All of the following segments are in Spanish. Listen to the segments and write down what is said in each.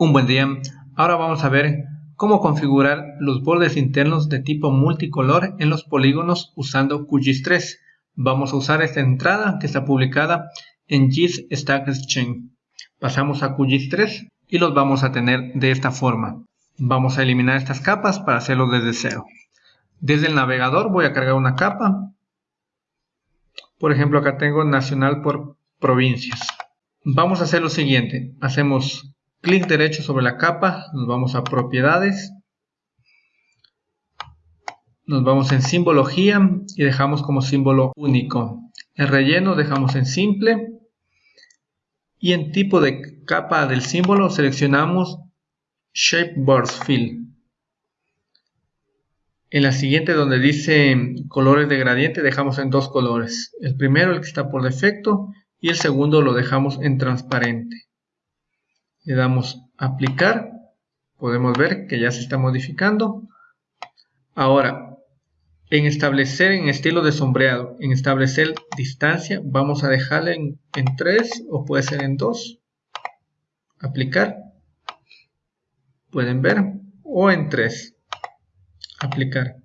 Un buen día. Ahora vamos a ver cómo configurar los bordes internos de tipo multicolor en los polígonos usando QGIS 3. Vamos a usar esta entrada que está publicada en GIS Stack Exchange. Pasamos a QGIS 3 y los vamos a tener de esta forma. Vamos a eliminar estas capas para hacerlo desde cero. Desde el navegador voy a cargar una capa. Por ejemplo, acá tengo nacional por provincias. Vamos a hacer lo siguiente. Hacemos clic derecho sobre la capa, nos vamos a propiedades, nos vamos en simbología y dejamos como símbolo único. El relleno dejamos en simple y en tipo de capa del símbolo seleccionamos Shape Burst Fill. En la siguiente donde dice colores de gradiente dejamos en dos colores. El primero el que está por defecto y el segundo lo dejamos en transparente le damos aplicar, podemos ver que ya se está modificando. Ahora, en establecer en estilo de sombreado, en establecer distancia, vamos a dejarle en, en 3 o puede ser en 2. Aplicar. Pueden ver. O en 3. Aplicar.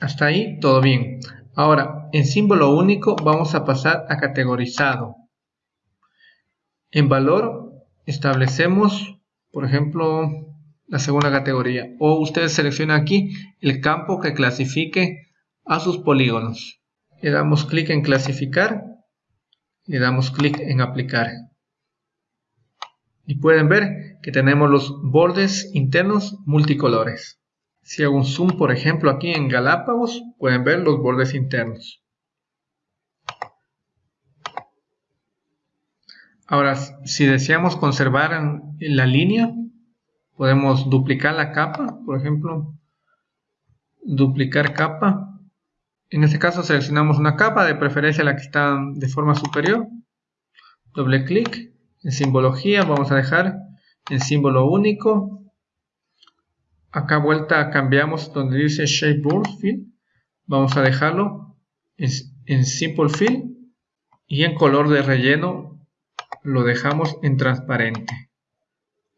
Hasta ahí todo bien. Ahora, en símbolo único vamos a pasar a categorizado. En valor establecemos, por ejemplo, la segunda categoría. O ustedes seleccionan aquí el campo que clasifique a sus polígonos. Le damos clic en clasificar. Le damos clic en aplicar. Y pueden ver que tenemos los bordes internos multicolores. Si hago un zoom, por ejemplo, aquí en Galápagos, pueden ver los bordes internos. Ahora, si deseamos conservar la línea, podemos duplicar la capa, por ejemplo, duplicar capa. En este caso seleccionamos una capa, de preferencia la que está de forma superior. Doble clic, en simbología vamos a dejar en símbolo único. Acá vuelta cambiamos donde dice Shape Burst Fill. Vamos a dejarlo en, en Simple Fill y en color de relleno lo dejamos en transparente.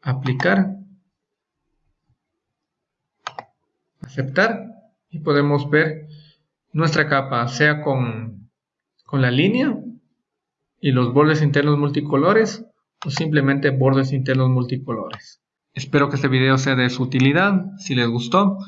Aplicar. Aceptar. Y podemos ver nuestra capa, sea con, con la línea y los bordes internos multicolores o simplemente bordes internos multicolores. Espero que este video sea de su utilidad. Si les gustó,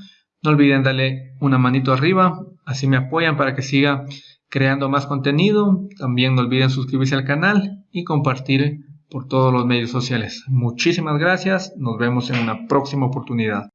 no olviden darle una manito arriba, así me apoyan para que siga creando más contenido. También no olviden suscribirse al canal y compartir por todos los medios sociales. Muchísimas gracias. Nos vemos en una próxima oportunidad.